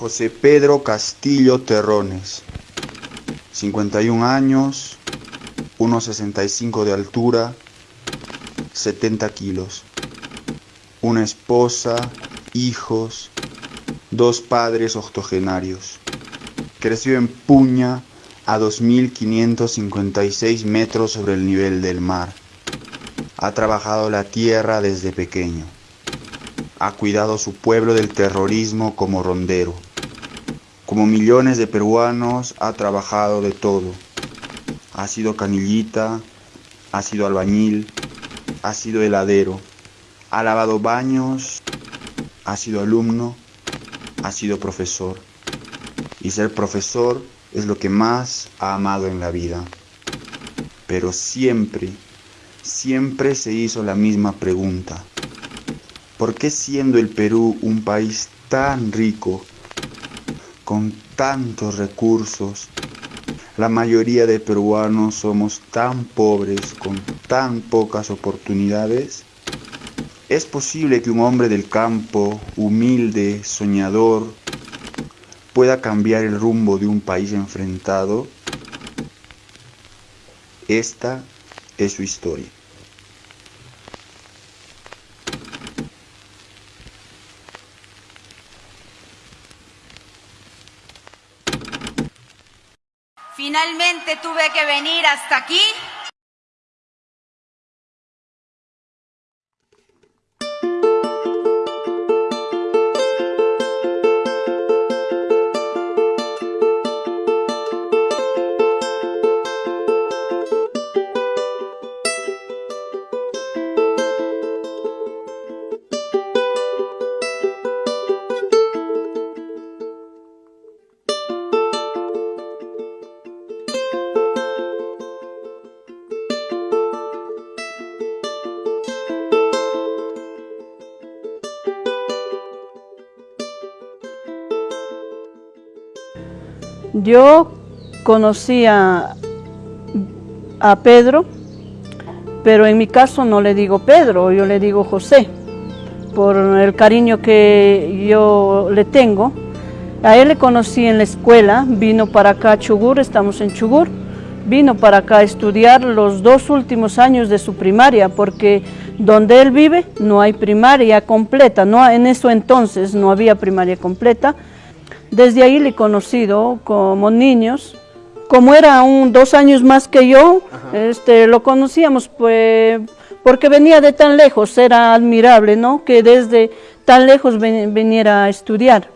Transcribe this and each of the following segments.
José Pedro Castillo Terrones, 51 años, 1,65 de altura, 70 kilos. Una esposa, hijos, dos padres octogenarios. Creció en Puña a 2.556 metros sobre el nivel del mar. Ha trabajado la tierra desde pequeño. Ha cuidado su pueblo del terrorismo como rondero. Como millones de peruanos ha trabajado de todo. Ha sido canillita, ha sido albañil, ha sido heladero, ha lavado baños, ha sido alumno, ha sido profesor. Y ser profesor es lo que más ha amado en la vida. Pero siempre, siempre se hizo la misma pregunta. ¿Por qué siendo el Perú un país tan rico, con tantos recursos, la mayoría de peruanos somos tan pobres, con tan pocas oportunidades? ¿Es posible que un hombre del campo, humilde, soñador, pueda cambiar el rumbo de un país enfrentado? Esta es su historia. Finalmente tuve que venir hasta aquí Yo conocía a Pedro, pero en mi caso no le digo Pedro, yo le digo José, por el cariño que yo le tengo. A él le conocí en la escuela, vino para acá a Chugur, estamos en Chugur, vino para acá a estudiar los dos últimos años de su primaria, porque donde él vive no hay primaria completa, no, en eso entonces no había primaria completa, desde ahí le he conocido como niños. Como era un dos años más que yo, este, lo conocíamos pues, porque venía de tan lejos, era admirable, ¿no? Que desde tan lejos viniera a estudiar.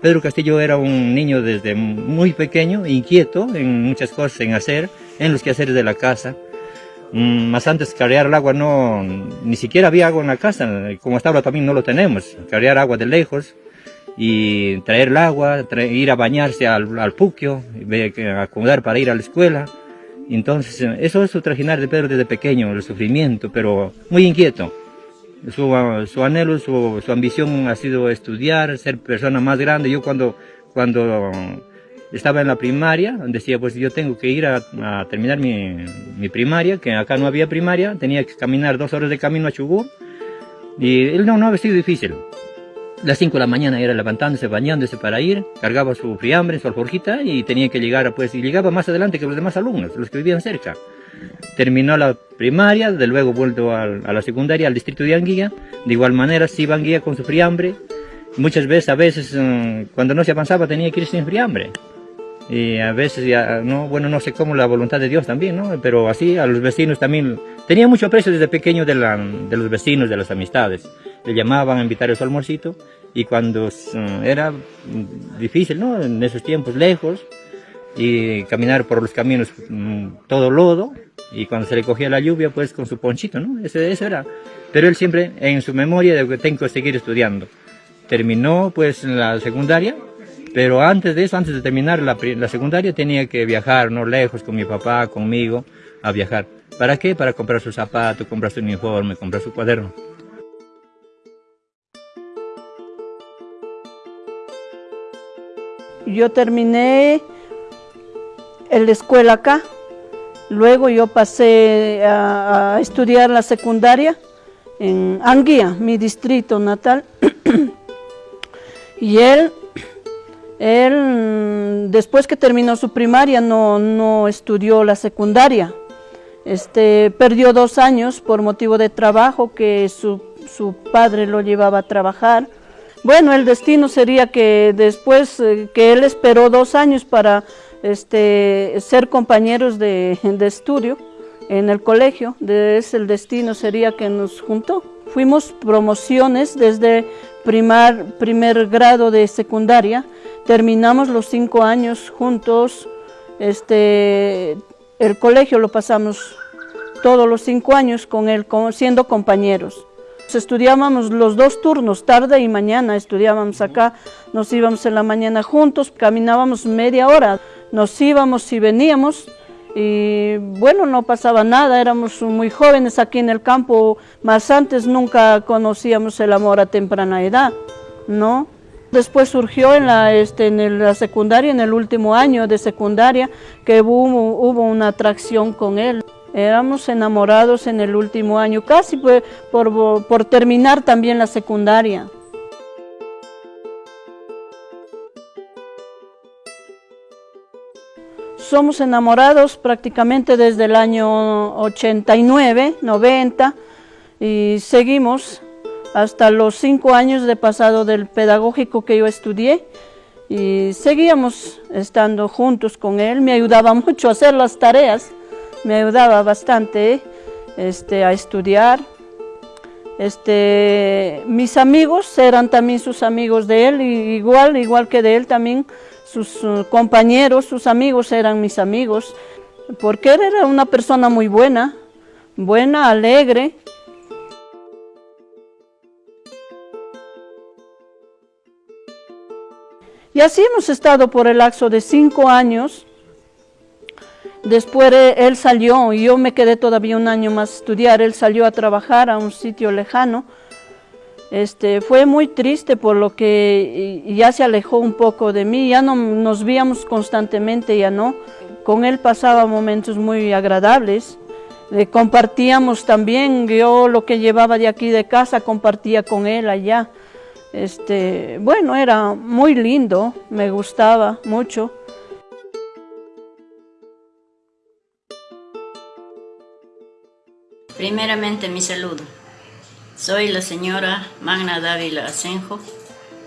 Pedro Castillo era un niño desde muy pequeño, inquieto en muchas cosas en hacer, en los quehaceres de la casa. Mm, más antes cargar el agua no, ni siquiera había agua en la casa, como hasta ahora también no lo tenemos, cargar agua de lejos y traer el agua, ir a bañarse al, al puquio, acomodar para ir a la escuela. Entonces, eso es su trajinar de Pedro desde pequeño, el sufrimiento, pero muy inquieto. Su, su anhelo, su, su ambición ha sido estudiar, ser persona más grande. Yo cuando, cuando estaba en la primaria, decía, pues yo tengo que ir a, terminar mi, mi, primaria, que acá no había primaria, tenía que caminar dos horas de camino a Chubut, y él no, no había sido difícil. Las 5 de la mañana era levantándose, bañándose para ir, cargaba su friambre, su alforjita y tenía que llegar, pues, y llegaba más adelante que los demás alumnos, los que vivían cerca. Terminó la primaria, de luego vuelto a, a la secundaria, al distrito de Anguilla, de igual manera sí Anguilla con su friambre, muchas veces, a veces, mm, cuando no se avanzaba tenía que ir sin friambre y a veces ya, no, bueno, no sé cómo la voluntad de Dios también, ¿no? Pero así a los vecinos también, tenía mucho aprecio desde pequeño de, la, de los vecinos, de las amistades. Le llamaban a invitar a su almuercito y cuando mm, era difícil, ¿no? En esos tiempos lejos y caminar por los caminos mm, todo lodo y cuando se le cogía la lluvia pues con su ponchito, ¿no? Ese, eso era. Pero él siempre en su memoria de que tengo que seguir estudiando. Terminó pues la secundaria pero antes de eso, antes de terminar la, secundaria, tenía que viajar, no lejos, con mi papá, conmigo, a viajar. ¿Para qué? Para comprar su zapato, comprar su uniforme, comprar su cuaderno. Yo terminé la escuela acá Luego yo pasé a, estudiar la secundaria en Anguía, mi distrito natal. y él, él, después que terminó su primaria, no, no estudió la secundaria. Este, perdió dos años por motivo de trabajo que su, su padre lo llevaba a trabajar. Bueno, el destino sería que después eh, que él esperó dos años para este, ser compañeros de, estudio en el colegio, es el destino sería que nos juntó. Fuimos promociones desde primar, primer grado de secundaria, terminamos los cinco años juntos, este, el colegio lo pasamos todos los cinco años con él, siendo compañeros. Estudiábamos los dos turnos, tarde y mañana, estudiábamos acá, nos íbamos en la mañana juntos, caminábamos media hora, nos íbamos y veníamos y bueno, no pasaba nada, éramos muy jóvenes aquí en el campo, más antes nunca conocíamos el amor a temprana edad, ¿no? Después surgió en la, este, la secundaria, en el último año de secundaria, que hubo, hubo una atracción con él. Éramos enamorados en el último año, casi por, por terminar también la secundaria. Somos enamorados prácticamente desde el año 89, 90 y seguimos hasta los cinco años de pasado del pedagógico que yo estudié. Y seguíamos estando juntos con él, me ayudaba mucho a hacer las tareas, me ayudaba bastante este, a estudiar. Este, mis amigos eran también sus amigos de él, igual, igual que de él también, sus uh, compañeros, sus amigos eran mis amigos, porque él era una persona muy buena, buena, alegre, Y así hemos estado por el lapso de cinco años. Después él salió y yo me quedé todavía un año más a estudiar. Él salió a trabajar a un sitio lejano. Este, fue muy triste por lo que ya se alejó un poco de mí. Ya no nos víamos constantemente, ya no. Con él pasaba momentos muy agradables. compartíamos también, yo lo que llevaba de aquí de casa compartía con él allá. Este, bueno, era muy lindo, me gustaba mucho. Primeramente mi saludo. Soy la señora Magna Dávila Asenjo,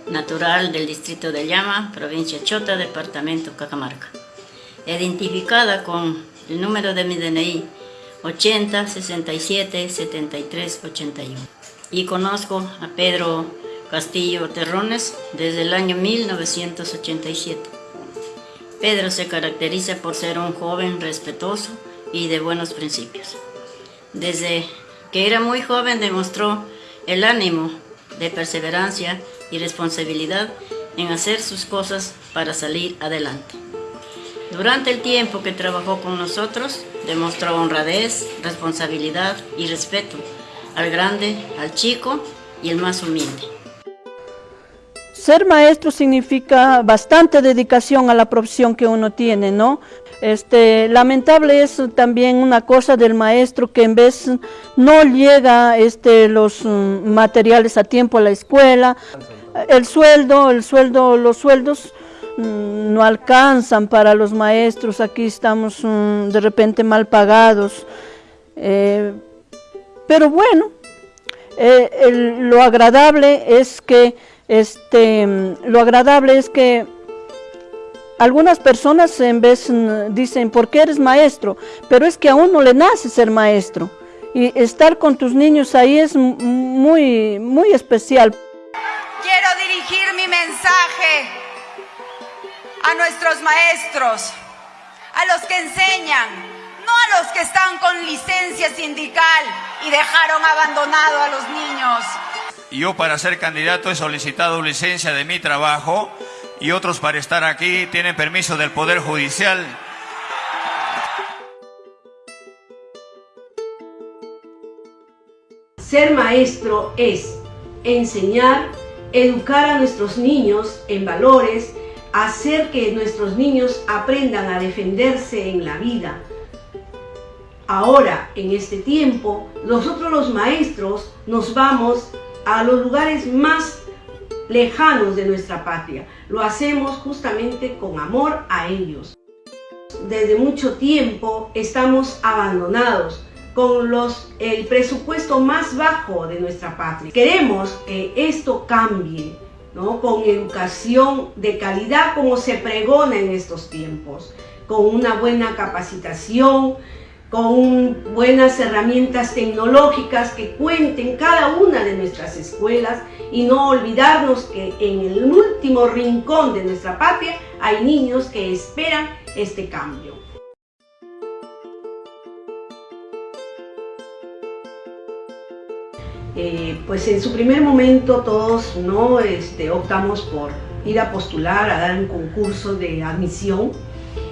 natural del distrito de Llama, provincia Chota, departamento Cajamarca. Identificada con el número de mi DNI 80 67 73 81. Y conozco a Pedro Castillo Terrones desde el año 1987. Pedro se caracteriza por ser un joven respetuoso y de buenos principios. Desde que era muy joven demostró el ánimo de perseverancia y responsabilidad en hacer sus cosas para salir adelante. Durante el tiempo que trabajó con nosotros, demostró honradez, responsabilidad y respeto al grande, al chico y el más humilde. Ser maestro significa bastante dedicación a la profesión que uno tiene, ¿no? Este, lamentable es también una cosa del maestro que en vez no llega este, los mm, materiales a tiempo a la escuela, el sueldo, el sueldo, los sueldos mm, no alcanzan para los maestros, aquí estamos mm, de repente mal pagados, eh, pero bueno, eh, lo agradable es que este, lo agradable es que algunas personas en vez mm, dicen, ¿por qué eres maestro? Pero es que a uno le nace ser maestro. Y estar con tus niños ahí es muy, muy especial. Quiero dirigir mi mensaje a nuestros maestros, a los que enseñan, no a los que están con licencia sindical y dejaron abandonado a los niños yo para ser candidato he solicitado licencia de mi trabajo y otros para estar aquí tienen permiso del Poder Judicial. Ser maestro es enseñar, educar a nuestros niños en valores, hacer que nuestros niños aprendan a defenderse en la vida, ahora, en este tiempo, nosotros los maestros nos vamos a los lugares más lejanos de nuestra patria. Lo hacemos justamente con amor a ellos. Desde mucho tiempo estamos abandonados con los, el presupuesto más bajo de nuestra patria. Queremos que esto cambie, ¿no? con educación de calidad como se pregona en estos tiempos, con una buena capacitación, con buenas herramientas tecnológicas que cuenten cada una de nuestras escuelas y no olvidarnos que en el último rincón de nuestra patria hay niños que esperan este cambio. Eh, pues en su primer momento todos no este, optamos por ir a postular, a dar un concurso de admisión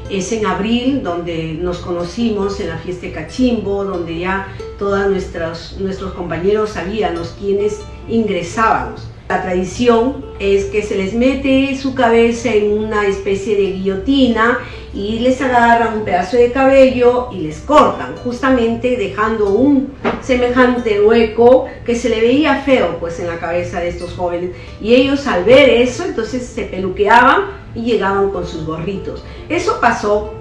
es en abril donde nos conocimos en la fiesta de Cachimbo, donde ya todos nuestros, compañeros sabíamos quiénes ingresábamos. La tradición es que se les mete su cabeza en una especie de guillotina y les agarran un pedazo de cabello y les cortan, justamente dejando un semejante hueco que se le veía feo pues en la cabeza de estos jóvenes. Y ellos al ver eso, entonces se peluqueaban y llegaban con sus gorritos. Eso pasó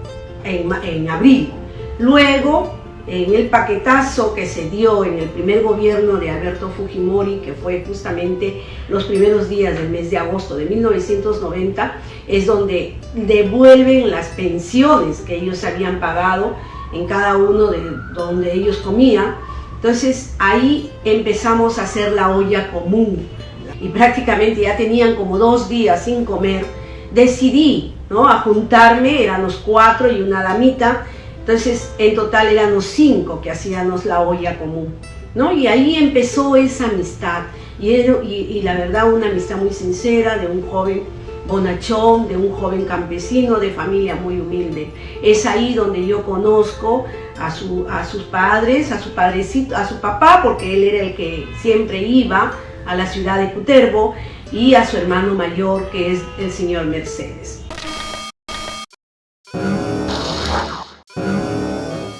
en, en abril. Luego en el paquetazo que se dio en el primer gobierno de Alberto Fujimori, que fue justamente los primeros días del mes de agosto de 1990, es donde devuelven las pensiones que ellos habían pagado en cada uno de donde ellos comían. Entonces ahí empezamos a hacer la olla común y prácticamente ya tenían como dos días sin comer. Decidí ¿no? a juntarme, eran los cuatro y una damita, entonces, en total éramos cinco que hacíamos la olla común, ¿no? Y ahí empezó esa amistad, y, y, la verdad una amistad muy sincera de un joven bonachón, de un joven campesino de familia muy humilde. Es ahí donde yo conozco a, su, a sus padres, a su padrecito, a su papá, porque él era el que siempre iba a la ciudad de Cuterbo, y a su hermano mayor, que es el señor Mercedes.